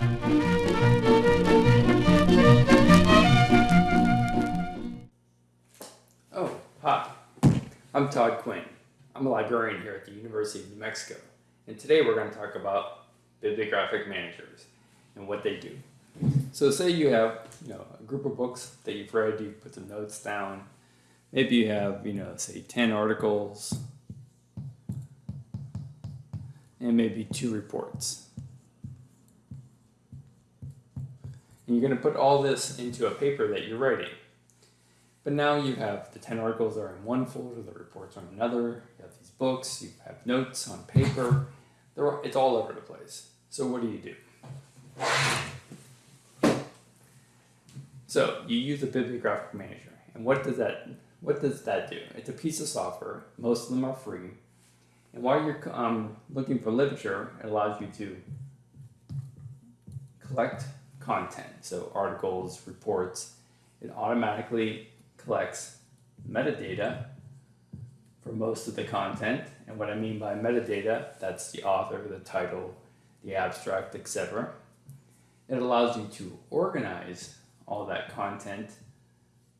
Oh, hi. I'm Todd Quinn. I'm a librarian here at the University of New Mexico. And today we're going to talk about bibliographic managers and what they do. So say you have, you know, a group of books that you've read, you put some notes down. Maybe you have, you know, say 10 articles and maybe two reports. And you're going to put all this into a paper that you're writing. But now you have the 10 articles are in one folder, the reports are in another, you have these books, you have notes on paper, They're, it's all over the place. So what do you do? So you use a bibliographic manager. And what does that what does that do? It's a piece of software. Most of them are free. And while you're um, looking for literature, it allows you to collect content. So articles, reports. It automatically collects metadata for most of the content. And what I mean by metadata, that's the author, the title, the abstract, etc. It allows you to organize all that content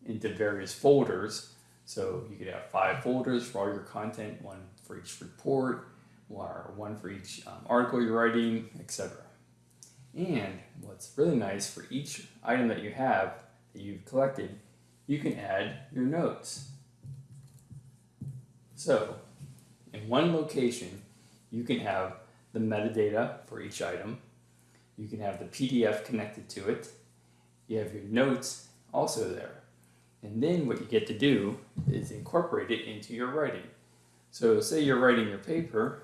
into various folders. So you could have five folders for all your content, one for each report, or one for each um, article you're writing, etc. And what's really nice for each item that you have that you've collected, you can add your notes. So in one location, you can have the metadata for each item. You can have the PDF connected to it. You have your notes also there. And then what you get to do is incorporate it into your writing. So say you're writing your paper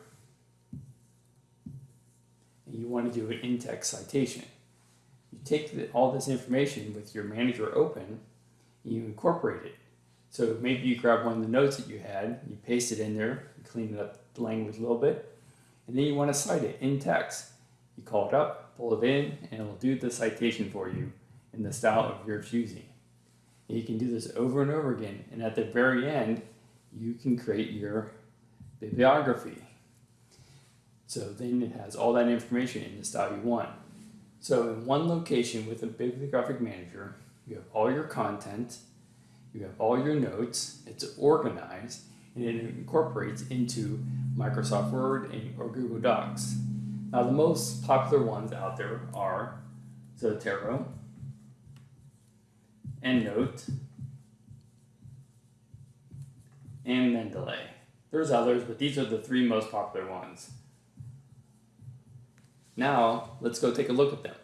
and you want to do an in-text citation. You take the, all this information with your manager open you incorporate it. So maybe you grab one of the notes that you had, you paste it in there, you clean up the language a little bit, and then you want to cite it in text. You call it up, pull it in, and it will do the citation for you in the style of your choosing. And you can do this over and over again, and at the very end, you can create your bibliography. So then it has all that information in the style you want. So in one location with a bibliographic manager, you have all your content, you have all your notes, it's organized, and it incorporates into Microsoft Word and, or Google Docs. Now the most popular ones out there are Zotero, EndNote, and Mendeley. There's others, but these are the three most popular ones. Now, let's go take a look at them.